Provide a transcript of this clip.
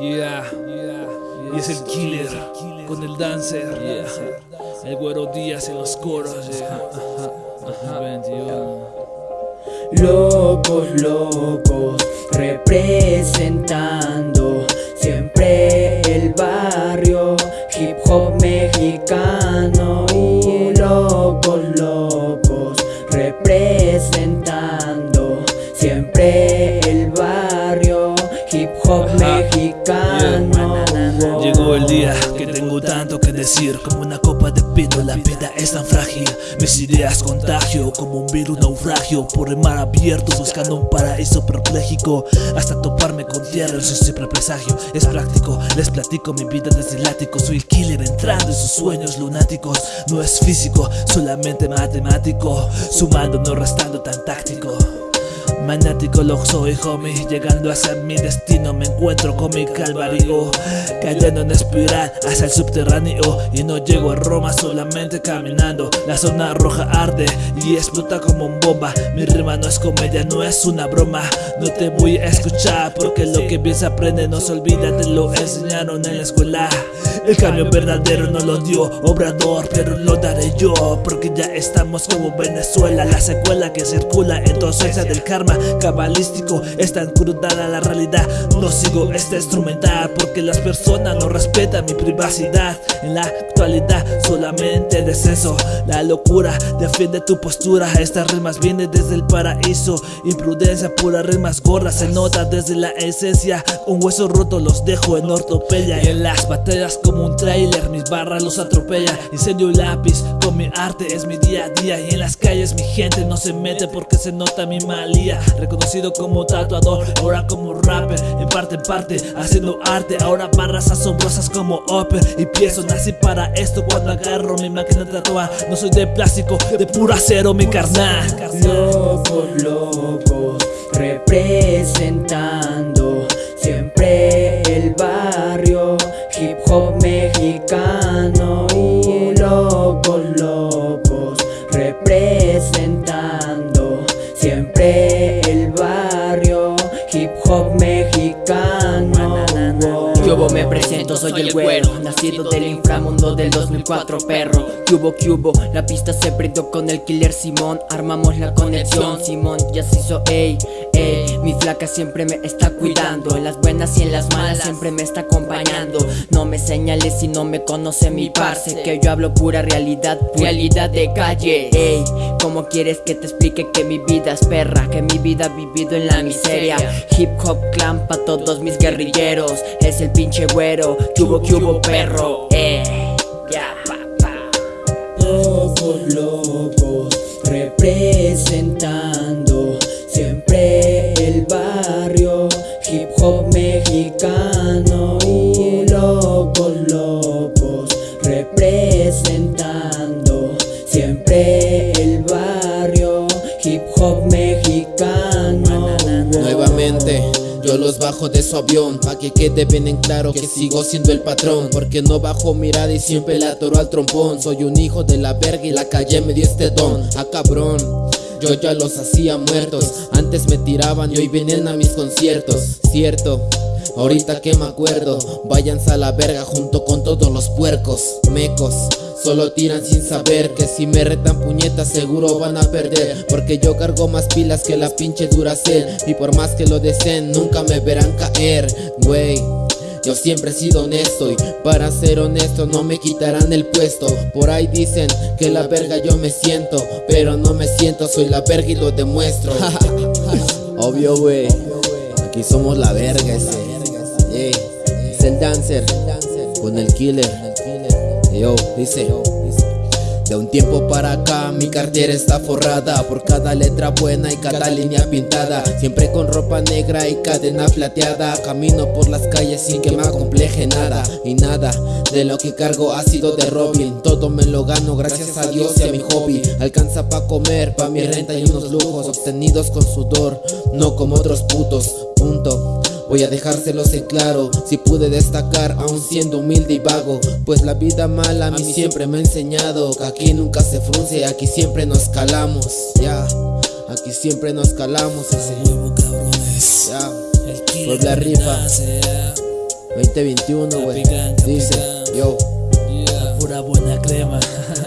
Yeah, y es el killer con el dancer. El güero Díaz en los coros. Locos, locos, representando siempre el barrio hip hop mexicano y locos, locos, representando hip hop mexicano. Llegó el día que tengo tanto que decir Como una copa de pino, la vida es tan frágil. Mis ideas contagio como un virus naufragio. Por el mar abierto buscando un paraíso perpléjico. Hasta toparme con tierra, eso siempre presagio. Es práctico, les platico mi vida desde el Soy el killer entrando en sus sueños lunáticos. No es físico, solamente matemático. Sumando, no restando tan táctico Manático lo soy homie Llegando hacia mi destino. Me encuentro con mi calvario Cayendo en espiral hacia el subterráneo. Y no llego a Roma solamente caminando. La zona roja arde y explota como un bomba. Mi rima no es comedia, no es una broma. No te voy a escuchar porque lo que bien se aprende. No se olvida Te lo enseñaron en la escuela. El cambio verdadero no lo dio Obrador pero lo daré yo. Porque ya estamos como Venezuela La secuela que circula en tu del karma cabalístico. Es tan crudada la realidad. No sigo este instrumental Porque las personas no respetan mi privacidad. En la actualidad solamente descenso. La locura defiende tu postura. Estas rimas vienen desde el paraíso. Imprudencia, pura rimas gorras Se nota desde la esencia. Un hueso roto los dejo en ortopedia. Y en las batallas como un trailer Mis barras los atropella. Incendio lápiz con mi arte es mi día a día. Y en las calles mi gente no se mete porque se nota mi malía Reconocido como tatuador, ahora como rapper En parte en parte, haciendo arte Ahora barras asombrosas como Opera Y pienso, nací para esto cuando agarro mi máquina de tatuar. No soy de plástico, de puro acero mi carnal Cubo me presento, soy el güero Nacido del inframundo del 2004, perro. Cubo, cubo, la pista se prendió con el killer Simón. Armamos la conexión, Simón ya se hizo, ey, ey. Mi flaca siempre me está cuidando En las buenas y en las malas siempre me está acompañando. No me señales si no me conoce mi parce Que yo hablo pura realidad, realidad de calle Ey, ¿cómo quieres que te explique que mi vida es perra? Que mi vida ha vivido en la miseria Hip hop clan pa' todos mis guerrilleros Es el pinche güero, cubo, cubo, perro, eh, ya, pa, pa. Locos, locos, representando siempre el barrio hip hop mexicano y locos, locos, representando siempre el barrio hip hop mexicano. Bajo de su avión Pa' que quede bien en claro que sigo siendo el patrón Porque no bajo mirada y siempre le atoro al trompón. Soy un hijo de la verga y la calle me dio este don. Ah cabrón yo ya los hacía muertos Antes me tiraban y hoy vienen a mis conciertos. Cierto Ahorita que me acuerdo, váyanse a la verga junto con todos los puercos, mecos. Solo tiran sin saber que si me retan puñetas seguro van a perder. Porque yo cargo más pilas que la pinche Duracell. Y por más que lo deseen nunca me verán caer, güey yo siempre he sido honesto. Y para ser honesto no me quitarán el puesto. Por ahí dicen que la verga yo me siento. Pero no me siento, soy la verga y lo demuestro. Obvio wey, aquí somos la verga ese. Es el dancer con el killer Yo, dice de un tiempo para acá mi cartera está forrada. Por cada letra buena y cada línea pintada. Siempre con ropa negra y cadena plateada. Camino por las calles sin que me acompleje nada Y nada de lo que cargo ha sido de Robin. Todo me lo gano gracias a Dios y a mi hobby. Alcanza pa' comer, pa' mi renta y unos lujos Obtenidos con sudor, no como otros putos. Punto Voy a dejárselos en claro Si pude destacar aún siendo humilde y vago Pues la vida mala a mí siempre me ha enseñado Que aquí nunca se frunce, aquí siempre nos calamos Ya, aquí siempre nos calamos ese Huevo cabrones. Ya, El killer la con el rifa. dancer. 2021, güey. Dice, yo. La pura buena crema.